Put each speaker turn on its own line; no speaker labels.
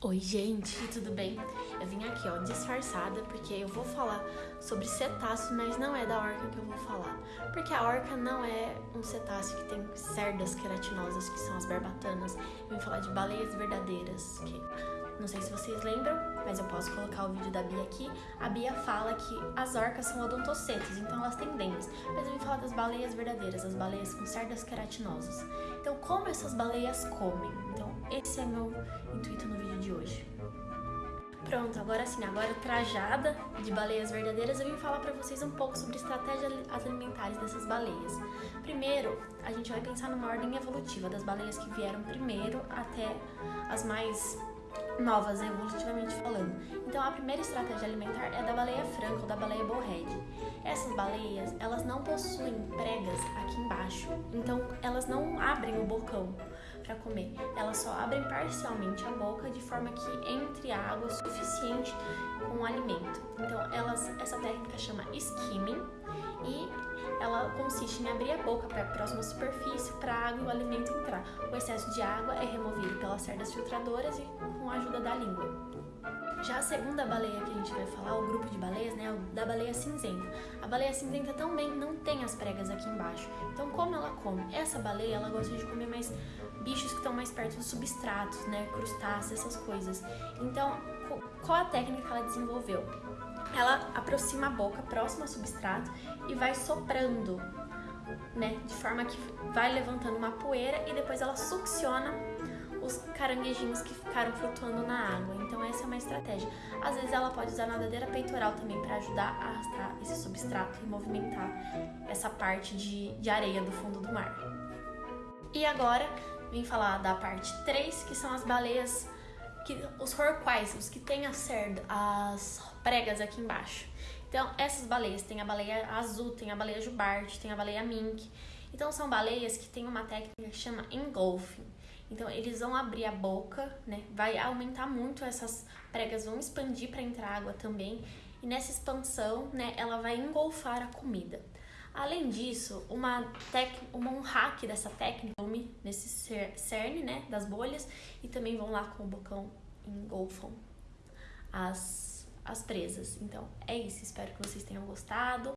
Oi, gente, tudo bem? Eu vim aqui, ó, disfarçada, porque eu vou falar sobre cetáceos, mas não é da orca que eu vou falar. Porque a orca não é um cetáceo que tem cerdas queratinosas, que são as barbatanas. Eu vim falar de baleias verdadeiras, que não sei se vocês lembram, mas eu posso colocar o vídeo da Bia aqui. A Bia fala que as orcas são odontocetos, então elas têm dentes. Mas eu vim falar das baleias verdadeiras, as baleias com cerdas queratinosas. Então, como essas baleias comem? Então, esse é meu intuito no vídeo de hoje. Pronto, agora sim, agora trajada de baleias verdadeiras, eu vim falar para vocês um pouco sobre estratégias alimentares dessas baleias. Primeiro, a gente vai pensar numa ordem evolutiva das baleias que vieram primeiro até as mais novas, evolutivamente falando. Então, a primeira estratégia alimentar é da baleia franca ou da baleia bowhead. Essas baleias, elas não possuem pregas aqui embaixo, então elas não abrem o bocão para comer. Elas só abrem parcialmente a boca de forma que entre água suficiente com o alimento. Então, elas, essa técnica chama skimming e ela consiste em abrir a boca para a próxima superfície para a água e o alimento entrar. O excesso de água é removido pelas cerdas filtradoras e com a ajuda da língua. Já a segunda baleia que a gente vai falar, o grupo de baleias, né, da baleia cinzenta. A baleia cinzenta também não tem as pregas aqui embaixo. Então, como ela come? Essa baleia, ela gosta de comer mais bichos que estão mais perto dos substratos, né, crustáceos, essas coisas. Então, qual a técnica que ela desenvolveu? ela aproxima a boca próxima ao substrato e vai soprando, né? De forma que vai levantando uma poeira e depois ela succiona os caranguejinhos que ficaram flutuando na água. Então essa é uma estratégia. Às vezes ela pode usar nadadeira peitoral também para ajudar a arrastar esse substrato e movimentar essa parte de, de areia do fundo do mar. E agora vim falar da parte 3, que são as baleias que os rorquais, os que têm a cerda, as pregas aqui embaixo. Então, essas baleias, tem a baleia azul, tem a baleia jubarte, tem a baleia mink. Então, são baleias que têm uma técnica que chama engolfing. Então, eles vão abrir a boca, né? Vai aumentar muito essas pregas, vão expandir para entrar água também. E nessa expansão, né, ela vai engolfar a comida. Além disso, uma tec... um hack dessa técnica, nesse cerne, né, das bolhas, e também vão lá com o bocão engolfam as, as presas. Então, é isso. Espero que vocês tenham gostado.